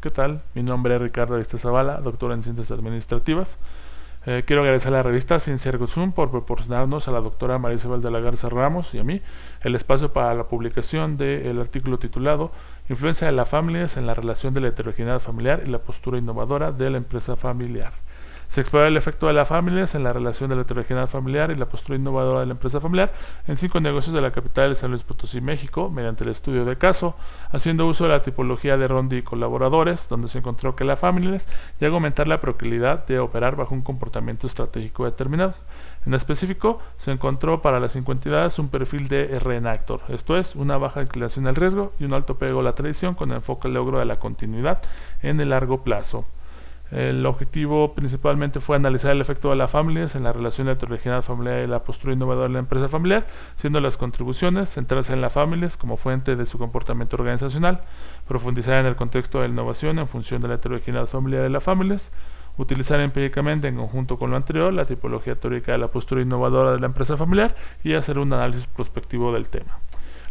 ¿Qué tal? Mi nombre es Ricardo Arista Zavala, doctor en Ciencias Administrativas. Eh, quiero agradecer a la revista Ciencia Ergo Sum por proporcionarnos a la doctora María Isabel de la Garza Ramos y a mí el espacio para la publicación del artículo titulado Influencia de la familias en la relación de la heterogeneidad familiar y la postura innovadora de la empresa familiar. Se explora el efecto de las familias en la relación de la heterogeneidad familiar y la postura innovadora de la empresa familiar en cinco negocios de la capital de San Luis Potosí, México, mediante el estudio de caso, haciendo uso de la tipología de Rondi y colaboradores, donde se encontró que la familias llega a aumentar la proclividad de operar bajo un comportamiento estratégico determinado. En específico, se encontró para las cinco entidades un perfil de reenactor, esto es, una baja inclinación al riesgo y un alto pego a la tradición con enfoque al logro de la continuidad en el largo plazo. El objetivo principalmente fue analizar el efecto de las familias en la relación de heterogeneidad familiar y la postura innovadora de la empresa familiar, siendo las contribuciones centrarse en las familias como fuente de su comportamiento organizacional, profundizar en el contexto de la innovación en función de la heterogeneidad familiar de las familias, utilizar empíricamente en conjunto con lo anterior la tipología teórica de la postura innovadora de la empresa familiar y hacer un análisis prospectivo del tema.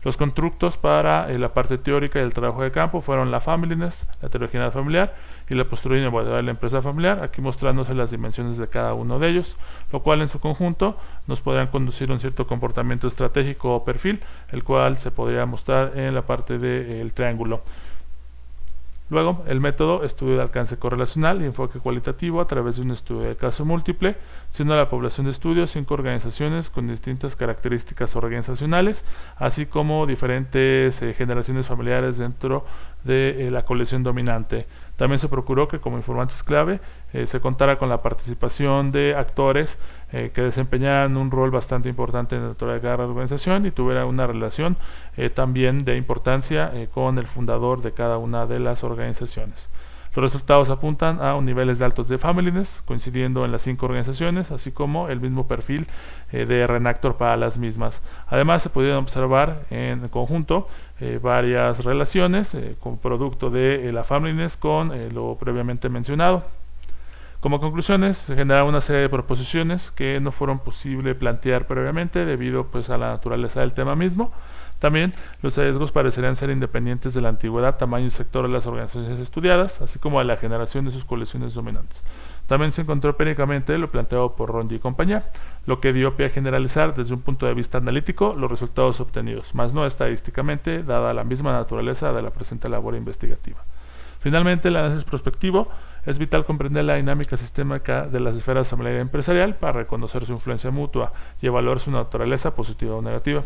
Los constructos para eh, la parte teórica del trabajo de campo fueron la familyness, la heterogeneidad familiar y la postura de la empresa familiar, aquí mostrándose las dimensiones de cada uno de ellos, lo cual en su conjunto nos podrían conducir a un cierto comportamiento estratégico o perfil, el cual se podría mostrar en la parte del triángulo. Luego, el método estudio de alcance correlacional y enfoque cualitativo a través de un estudio de caso múltiple, siendo la población de estudio cinco organizaciones con distintas características organizacionales, así como diferentes eh, generaciones familiares dentro de eh, la colección dominante. También se procuró que como informantes clave eh, se contara con la participación de actores eh, que desempeñaran un rol bastante importante en de cada organización y tuviera una relación eh, también de importancia con el fundador de cada una de las organizaciones. Los resultados apuntan a niveles de altos de familyness, coincidiendo en las cinco organizaciones, así como el mismo perfil eh, de Renactor para las mismas. Además, se pudieron observar en conjunto eh, varias relaciones eh, con producto de la familyness con lo previamente mencionado. Como conclusiones, se generaron una serie de proposiciones que no fueron posible plantear previamente debido pues, a la naturaleza del tema mismo. También los hallazgos parecerían ser independientes de la antigüedad, tamaño y sector de las organizaciones estudiadas, así como de la generación de sus colecciones dominantes. También se encontró empíricamente lo planteado por Rondi y compañía, lo que dio pie a generalizar desde un punto de vista analítico los resultados obtenidos, más no estadísticamente, dada la misma naturaleza de la presente labor investigativa. Finalmente, el análisis prospectivo es vital comprender la dinámica sistémica de las esferas y empresarial para reconocer su influencia mutua y evaluar su naturaleza positiva o negativa.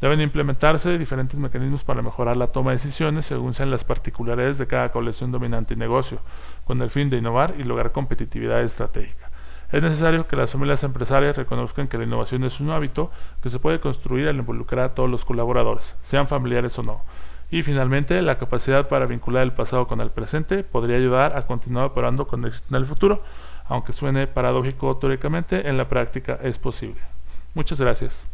Deben implementarse diferentes mecanismos para mejorar la toma de decisiones según sean las particularidades de cada colección dominante y negocio, con el fin de innovar y lograr competitividad estratégica. Es necesario que las familias empresarias reconozcan que la innovación es un hábito que se puede construir al involucrar a todos los colaboradores, sean familiares o no. Y finalmente, la capacidad para vincular el pasado con el presente podría ayudar a continuar operando con éxito en el futuro, aunque suene paradójico teóricamente, en la práctica es posible. Muchas gracias.